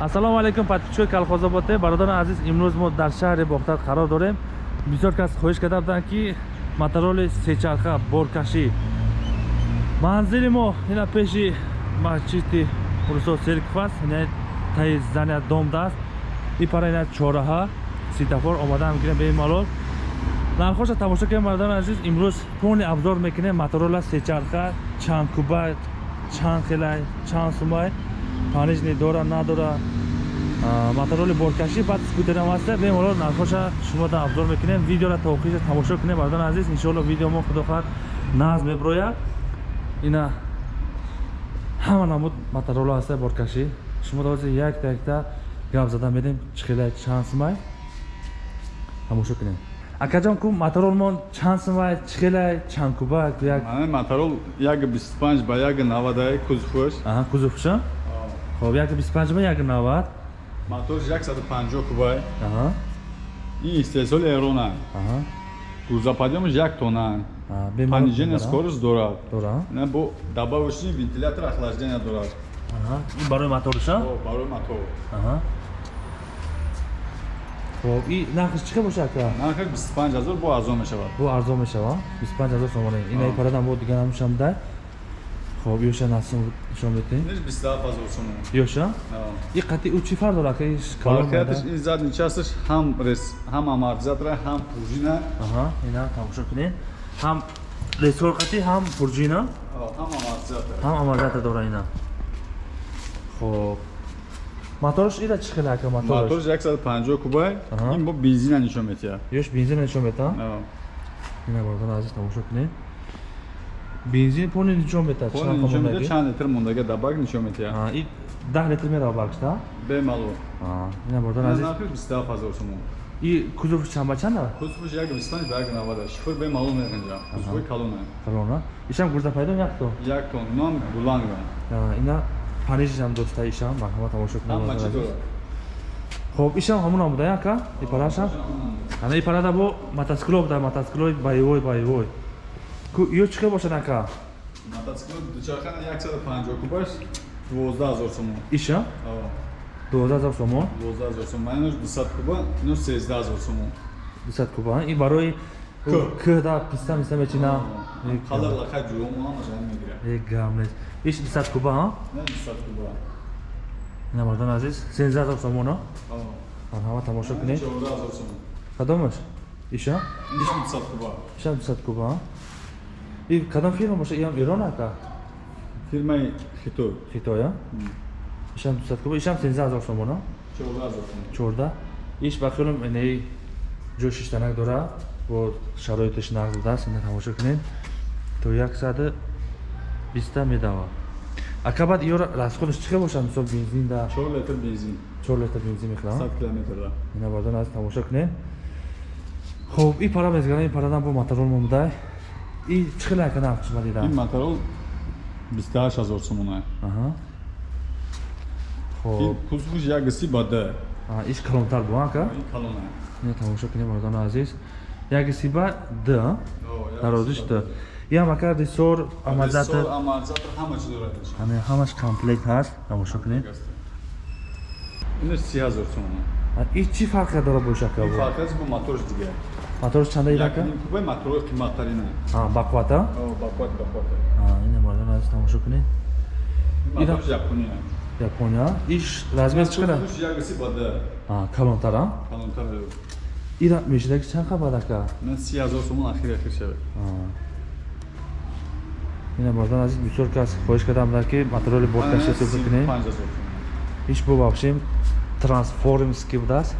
ассалому алайкум подписчикои калхозободе бародари азиз имрӯз мо дар шаҳри бохтар қарор дорем. Бисёр кас хоҳиш карда буданд ки мотороли сечарха боркашӣ. Манзили мо ина пеши масҷиди русо серков аст ина таи зания домда аст ипара ина чораҳа ситафор омадаам гирем бе малол. Нархоша тамошо кунем бародари азиз имрӯз полни абзор мекунем моторола сечарха чанд куба чанд хелай чанд сумай панижни дора надора. Мотороли боркашӣ баъд скутерам аста бемалол нархоша шумодан абзор мекунем. Видеора то охириша тамошо кунем. Бародари азиз иншоалло видео мо худохоҳад назм меброяд ина ҳама намуд мотороло аста боркашӣ. Шумо дози якта якта гап зада медем. Чихелай чанд сумай? Тамошо кунем. Акаҷон ку моторолмон чанд сумай? Чихелай чанд куба як моторол як 25 ба як 90 кузуфуш кузуфуша хоб як 25 ба як 90 мотор 150 кубай ин истеҳсоли эрона грузоподъёмаш як тонна понижение скорость дорад? бо добавочный вентилятор охлаждения дорад ин барои моторша барои мотор хоб и нархш чӣ бошад ка нархаш 25 ҳазор бо арзон мешавад. Бо арзон мешавад? 25 ҳазор сомона ина парадан бо дигар намешам дай хоб ёша насм нишон бетем ниш 27 ҳазор сомон ёша? И қати ӯ чӣ фарқ дорад ка иш калонатиш ин задни часташ ҳам рес ҳам амортизатора ҳам пружина аҳа ина тамошо кунед ҳам ресор қати ҳам пружина ҳам амортизатор ҳам амортизатор дора ина. Хоб. Моторош ира чӣ хел ака моторош моторш 150 кубай. Ин бо бензина нишон метиҳад ёш бензина нишон метиҳад ина бардон азиз тамошо кунед бензин пони нишон метиҳад чанд литр мондага дабак нишон метиҳад и даҳ литр мерава бакшта бемаълум ина бардон азиз. бистаф ҳазор сомон и кузуф чанда? Чанда як бистпанҷ ба як навада шифр бемаълум меқинҷа кузуфи калона калона ишам гурзапайдом як тон? Як тон. Инам буланга ина панижам доста ишам. Марҳамат тамошо кунед хоб ишам ҳамон буда яка? Ипарашам ана ипарада бо мотоцикло буда мотоциклои боевой боевой ё чӣ хел бошад ака? Мотоцикл дучархана 150 кубаш 12000 сомон иша? 12000 сомон 12000 сомон майнош 200 куба ино 13000 сомон 200 куба. И барои к. да писта миста мечина? Қалар лақа мегирад е гам нест иш 200 куба 200 куба. Ина мардон азиз 13000 сомон ҳа марҳама тамошо кунед? 14000 сомон кадомаш? Иша? Иш 200 куба. Иша 200 куба и кадом фирма боша иам ирон ака? Фирмаи хитой хитоя ишам дусад куба ишам сенза ҳазор сомона чорда иш ба хелум инаи ҷо шиштанак дора? Бо шароитиш нақл дааст ина тамошо кунед? То яксаду биста медава. Ака баъд иё расходаш чӣ хел бошад мисол бензин да? Чор литр бензин. Чор литр бензин мехӯрам? Сад километрда ина бардон аз тамошо кунед. Хуб и пара мезгарам ин парадан бо моторол момудай и чӣ хеле ака нарх шума дида ин моторол бисту ҳашт ҳазор сомона хоб кузуш як си ба д иш калонтар бу ака калона ин тамошо кунем мардони азиз як си ба д дарозиш д ям ака рисор амазатр ҳаме ҳамаш комплект ҳаст тамошо кунед инаш си ҳазор сомона и чӣ фарқе дора бошака фарқи бо моторш дигар моторш чанда идака кубай моторои қиматтарина. Бақвата бақват бақвата ина мардон азиз тамошо кунед? Япония. Япония? Иш размер чӣ қадар ягси бада калонтара? Калонтар ира мешидаки чанд қабад ака? На си ҳазор сомон ахир ахир шавад ина мардон азиз бисёр кас хоҳиш кардам ки мотороли боркаши сӯфр кунем иш бубахшем трансформский будааст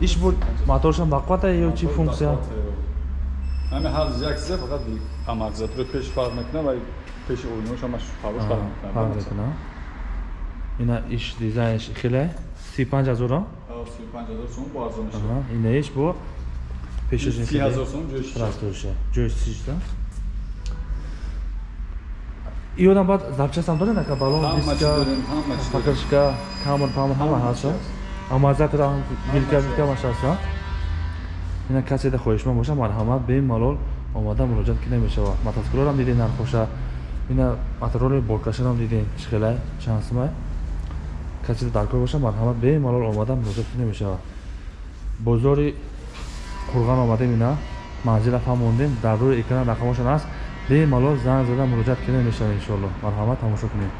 иш бу моторшам бақвата ё чӣ функсия? Ҳаме ҳар яксия фақат амортизатори пеш фарқ мекунад ва пеши ойношамаш фарқ фарқ мекунад ина иш дизайнш хеле? Си панҷ ҳазора ина иш бо пешошрастоша ҷои сишта иёдам баъд запчастам доред ака? Балон диска покрышка камер памер ҳама ҳаст амазатра билка билка машаста ина каседа хоҳишманд боша марҳамат бемалол омада муроҷиат ки намешавад мотоциклорам дидед нархоша. Ина мотороли боркашарам дидед чӣ хелай чанд сумай каси даркор боша марҳамат бемалол омада муроҷиат кунем мешавад бозори қурған омадем ина. Манзила фаҳмондем дар рӯи экран рақамошон аст. Бемалол занг зада муроҷиат кунем мешавад иншоалло марҳамат тамошо кунем